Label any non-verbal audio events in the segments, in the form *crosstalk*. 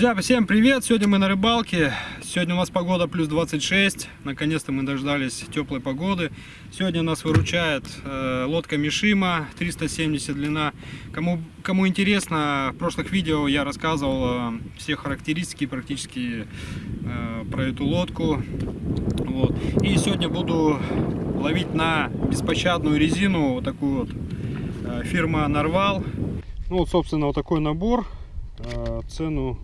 Друзья, всем привет! Сегодня мы на рыбалке. Сегодня у нас погода плюс 26. Наконец-то мы дождались теплой погоды. Сегодня нас выручает э, лодка Мишима 370 длина. Кому, кому интересно, в прошлых видео я рассказывал э, все характеристики практически э, про эту лодку. Вот. И сегодня буду ловить на беспощадную резину, вот такую вот, э, фирма Нарвал. Ну вот, собственно, вот такой набор. Э, цену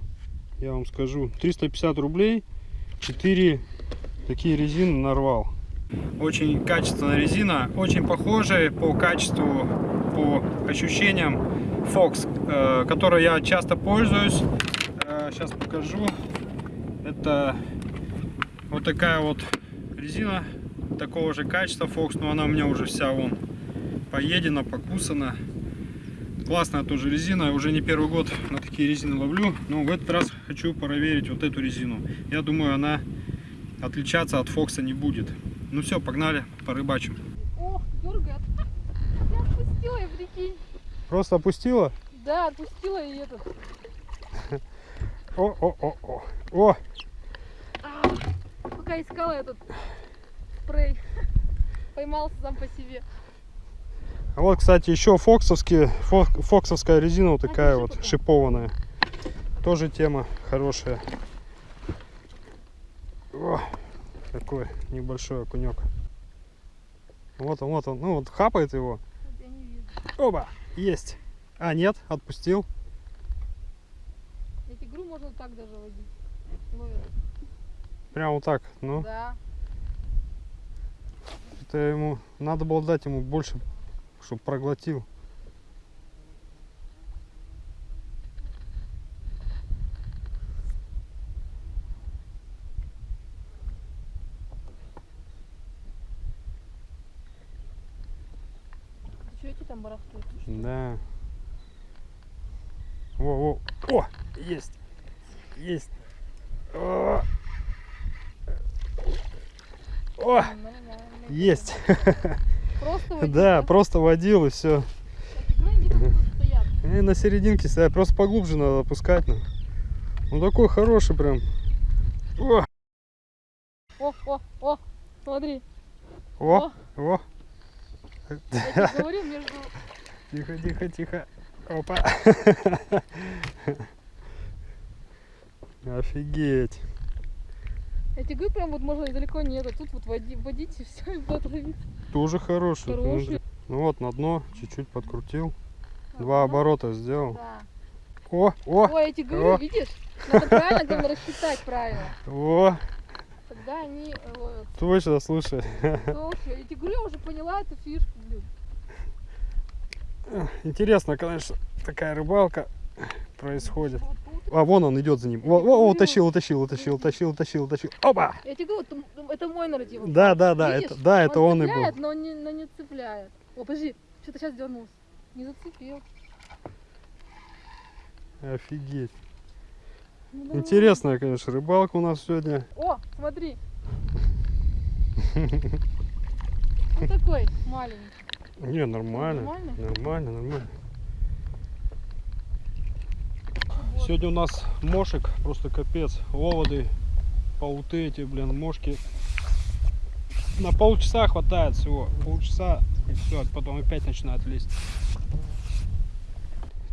я вам скажу 350 рублей 4 такие резины нарвал. Очень качественная резина очень похожая по качеству по ощущениям Fox э, которой я часто пользуюсь. Э, сейчас покажу. Это вот такая вот резина такого же качества Fox но она у меня уже вся вон поедена покусана Классная тоже резина. Уже не первый год на такие резины ловлю. Но в этот раз хочу проверить вот эту резину. Я думаю, она отличаться от Фокса не будет. Ну все, погнали, порыбачим. Ох, дергает. *laughs* Я отпустила, я прикинь. Просто опустила? Да, отпустила и этот. О, о, о, о. О! А, пока искала этот спрей, *laughs* поймался сам по себе. А вот, кстати, еще фоксовские, фоксовская резина вот такая а, вот, шипованная. Тоже тема хорошая. О, такой небольшой окунек. Вот он, вот он. Ну вот хапает его. Оба, есть. А, нет, отпустил. Эти игру можно так даже водить. Ловят. Прям вот так, ну. Да. Это ему, надо было дать ему больше чтобы проглотил. Что эти там барахтуют? Да. О, о, о, есть, есть. О, о есть. *laughs* Просто водил, да, да, просто водил и все. И на серединке стоят, просто поглубже надо опускать. Ну, ну такой хороший прям. О, о, о, о смотри. О, о. о. Я говорю между... *laughs* Тихо, тихо, тихо. Опа. *laughs* Офигеть. Тебе говорю, прям вот можно далеко нет, а тут вот води, водить *laughs* и все, и будет ловить. Тоже хороший. Хороший. Ну вот, на дно чуть-чуть подкрутил. Ага. Два оборота сделал. Да. О, о! Я тебе говорю, о. видишь? Надо правильно, главное, рассчитать правильно. О! Тогда они ловят. Точно, слушай. Слушай, тебе говорю, я уже поняла эту фишку, блин. Интересно, конечно, такая рыбалка происходит. А, вон он идет за ним. О, о, утащил, утащил, утащил, утащил, утащил, утащил. Опа! Я тебе говорю, это, это мой нарратив. Да, да, да, Видишь? это, да, это он, он и был. но не, но не цепляет. О, подожди, что-то сейчас дернулся. Не зацепил. Офигеть. Ну, Интересная, конечно, рыбалка у нас сегодня. О, смотри. Вот такой маленький. Не, нормально. Нормально, нормально. нормально. Сегодня у нас мошек, просто капец. Оводы, пауты эти, блин, мошки. На полчаса хватает всего. Полчаса и все, потом опять начинает лезть.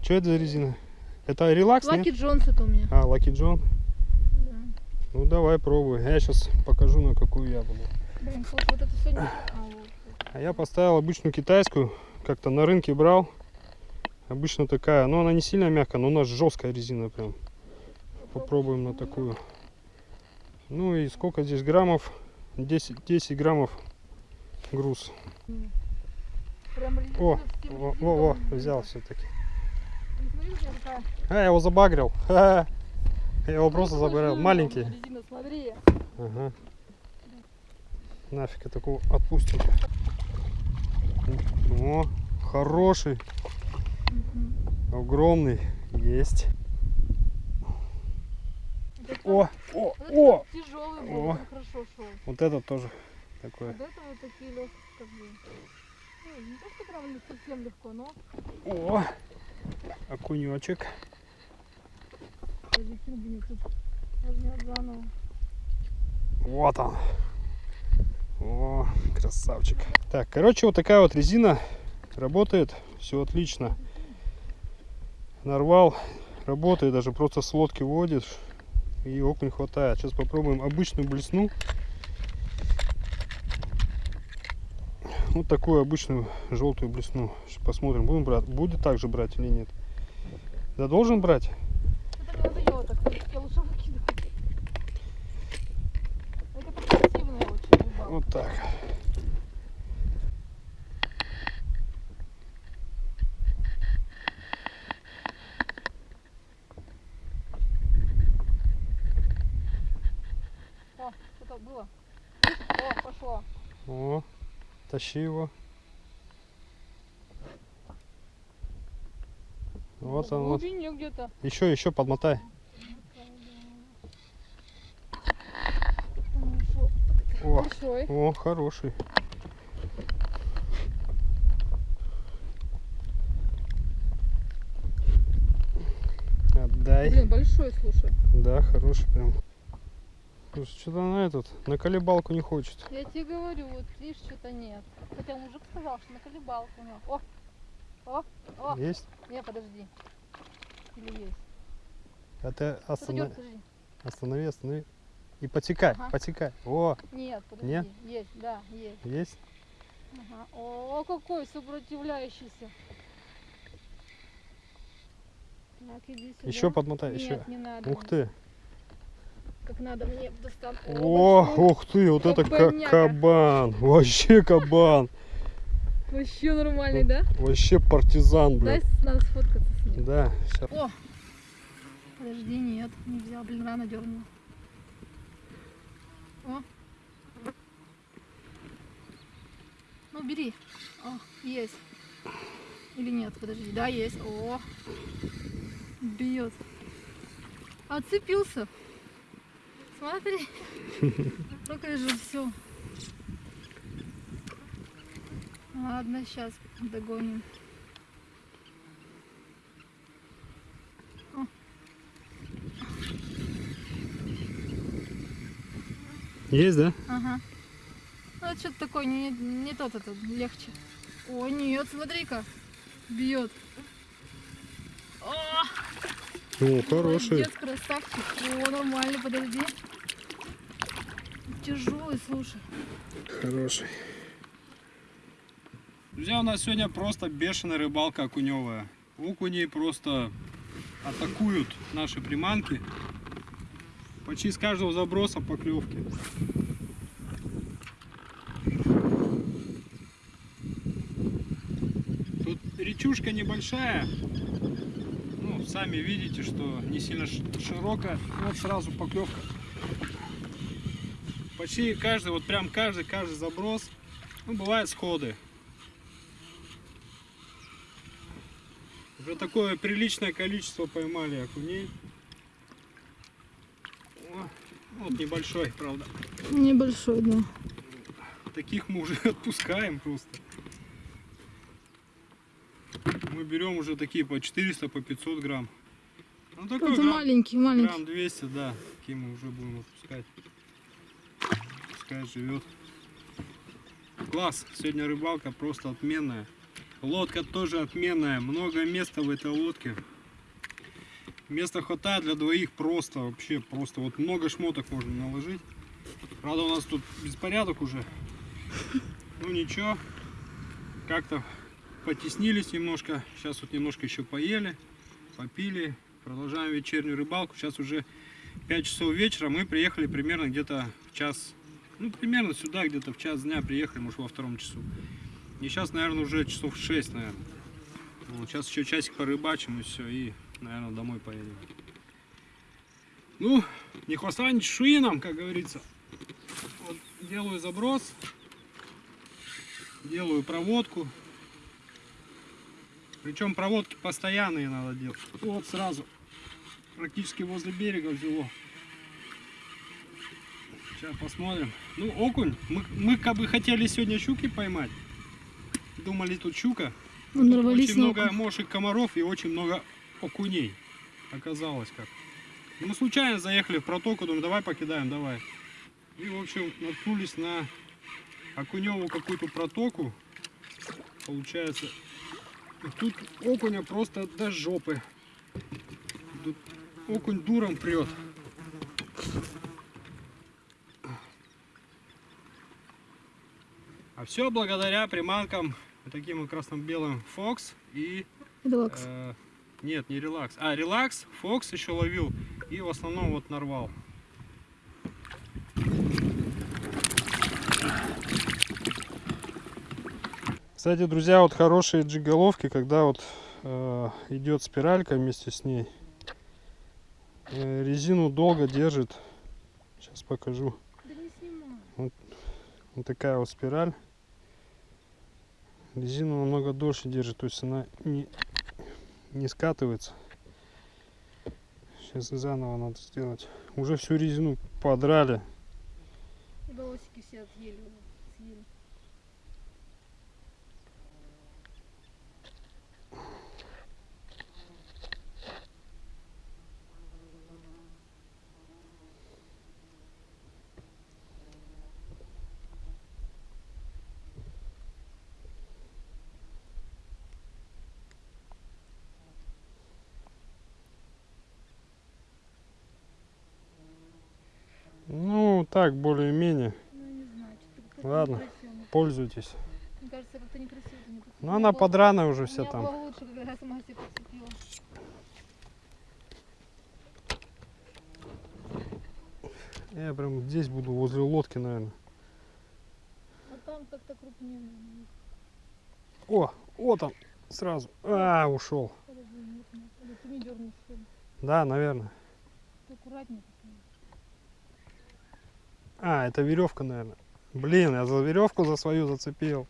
Что это за резина? Это релакс, Лаки Джонс это у меня. А, Лаки Джон? Да. Ну давай пробуй. Я сейчас покажу на какую я буду. Блин, вот это сегодня... А я поставил обычную китайскую, как-то на рынке брал. Обычно такая, но она не сильно мягкая, но у нас жесткая резина прям. Попробуем на такую. Ну и сколько здесь граммов? 10, 10 граммов груз. О, о, о, о, взял все-таки. А, я его забагрил. *laughs* Я его просто забагрил. Маленький. Ага. Нафиг я такого отпустим. О, хороший. Угу. Огромный есть. о, о, о! Тяжелый был, о. хорошо шел. Вот этот тоже такой. Вот это вот такие легкие, как бы. Ну, не то, что прям совсем легко, но. О! Окунечек. Вот он. О, красавчик. Так, короче, вот такая вот резина работает. Все отлично. Нарвал. Работает, даже просто с лодки водишь. И окунь хватает. Сейчас попробуем обычную блесну. Вот такую обычную желтую блесну. Посмотрим, будем брать. Будет также брать или нет. Да должен брать. Это не надоело так, я лучше выкидываю. Это портативная очень рыбалка. Вот так. О, что-то было. О, пошло. О, тащи его. Вот он, вот. Еще, еще подмотай. О, о, хороший. Отдай. Блин, большой, слушай. Да, хороший прям. Что-то она этот, на колебалку не хочет. Я тебе говорю, вот видишь, что-то нет. Хотя мужик сказал, что на колебалку у него. О! О! О! Есть? Не, подожди. Или есть? А ты останов- подожди. останови, останови. И потекай, Ага. потекай. О, Нет, подожди. Нет? Есть, да, есть. есть? Ага. О, какой сопротивляющийся. Так, иди сюда. Еще подмотай, Нет, еще. не надо. Ух ты. Как надо мне достан. О, большой. ух ты, вот это ка- Кабаняка. кабан. Вообще кабан. Вообще нормальный, да? Вообще партизан, блин. с- надо сфоткаться с ним. Да, щас. О! Подожди, нет, не взял, блин, рано дернул. О! Ну, бери. О, есть. Или нет, подожди. Да, есть. О! Бьет. Отцепился. Смотри. Только *laughs* же все. Ладно, сейчас догоним. Есть, да? Ага. Ну, это что-то такое, не, не тот этот, легче. О, нет, смотри-ка. Бьет. О, О, хороший. молодец, красавчик. О, нормально, подожди. Тяжелый, слушай. Хороший. Друзья, у нас сегодня просто бешеная рыбалка окуневая. Окуни просто атакуют наши приманки. Почти с каждого заброса поклевки. Тут речушка небольшая. Ну, сами видите, что не сильно широкая. Вот сразу поклевка. Почти каждый, вот прям каждый, каждый заброс. Ну, бывают сходы. Уже такое приличное количество поймали окуней. О, вот небольшой, правда. Небольшой, да. Таких мы уже *laughs* отпускаем просто. Мы берем уже такие по 400, по 500 грамм. Ну такой Это грамм, маленький, маленький. грамм 200, да. Такие мы уже будем отпускать. Пускай живет. Класс. Сегодня рыбалка просто отменная. Лодка тоже отменная. Много места в этой лодке. Места хватает для двоих просто, вообще просто. Вот много шмоток можно наложить. Правда у нас тут беспорядок уже. Ну ничего. Как-то потеснились немножко. Сейчас вот немножко еще поели, попили. Продолжаем вечернюю рыбалку. Сейчас уже 5 часов вечера. Мы приехали примерно где-то в час. Ну, примерно сюда, где-то в час дня приехали, может, во втором часу. И сейчас, наверное, уже часов 6, наверное. Вот, сейчас еще часик порыбачим и все, и, наверное, домой поедем. Ну, не хвоста, ни чешуи как говорится. Вот, делаю заброс, делаю проводку. Причем проводки постоянные надо делать. Вот сразу, практически возле берега взяло. Сейчас посмотрим. Ну, окунь. Мы, мы как бы хотели сегодня щуки поймать. Думали, тут щука. Ну, нарвались очень на много окунь. мошек комаров и очень много окуней. Оказалось как. Мы случайно заехали в протоку, думаю, давай покидаем, давай. И, в общем, наткнулись на окуневую какую-то протоку. Получается, и тут окуня просто до жопы. Тут окунь дуром прет. А все благодаря приманкам таким вот красно-белым Fox и Релакс. Э, нет, не релакс. А, релакс, Фокс еще ловил. И в основном вот нарвал. Кстати, друзья, вот хорошие джиголовки, когда вот э, идет спиралька вместе с ней. Э, резину долго держит. Сейчас покажу. Да не снимай. Вот такая вот спираль. Резину намного дольше держит, то есть она не, не скатывается. Сейчас заново надо сделать. Уже всю резину подрали. Волосики все отъели. Съели. Ну, так, более-менее. Ну, Ладно. Пользуйтесь. Мне кажется, как-то некрасиво. не. Ну, она было- подраная уже вся там. лучше, когда я сама себе подцепила. Я прям здесь буду, возле лодки, наверное. А там как-то крупнее. наверное. О, вот он, сразу. А, ушел. Подожди, нет, нет. Или ты не дернешь, что ли? Да, наверное. Ты аккуратнее. такой. А, это веревка, наверное. Блин, я за веревку за свою зацепил.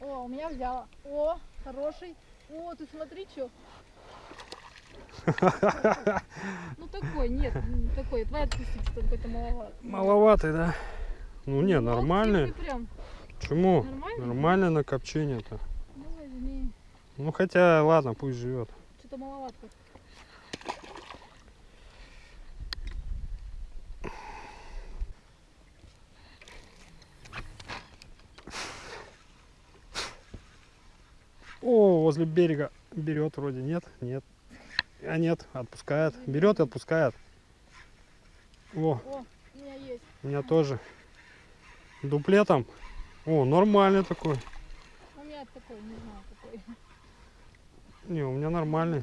О, у меня взяла. О, хороший. О, ты смотри, что. *laughs* Ну такой, нет, не такой. Отпусти, что какой-то маловато. Маловатый, да? Ну не, Ну, нормальный. Почему? Нормально на копчение-то. Ну. Ну хотя, ладно, пусть живет. Что-то маловато. О, возле берега берет вроде, нет? Нет. А нет, отпускает. Берет и отпускает. О, О, у меня есть. у меня тоже. Дуплетом. О, нормальный такой. У меня такой, не знаю какой. Не, у меня нормальный.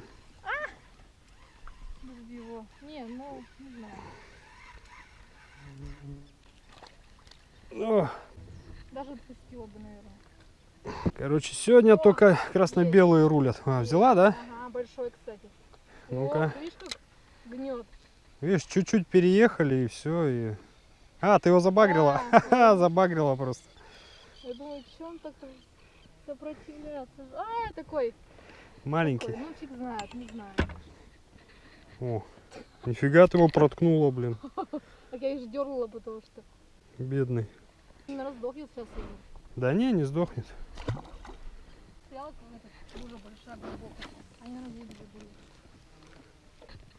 Без его. Не, ну, не знаю. О, Даже отпустила бы, наверное. Короче, сегодня только красно-белые рулят. А, взяла, да? Ага, большой, кстати. Ну-ка. Видишь, как гнет. Видишь, чуть-чуть переехали и все. И... А, ты его забагрила? *laughs* Ха-ха, забагрила просто. Я думаю, что он так сопротивляться? А, такой. Маленький. такой. Ну, фиг знает, не знаю. О, нифига ты его проткнула, блин. *laughs* Так я их дергала, потому что Бедный. на раздохнет сейчас уже. Да не, не сдохнет.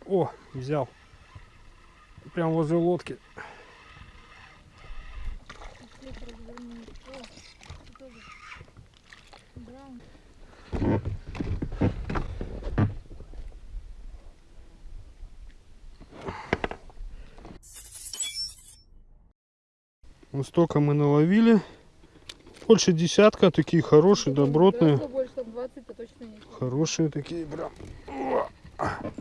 О, взял. Прям возле лодки. Вот столько мы наловили. Больше десятка, такие хорошие, добротные. Гораздо больше, там 20-то точно есть. Хорошие такие прям. О,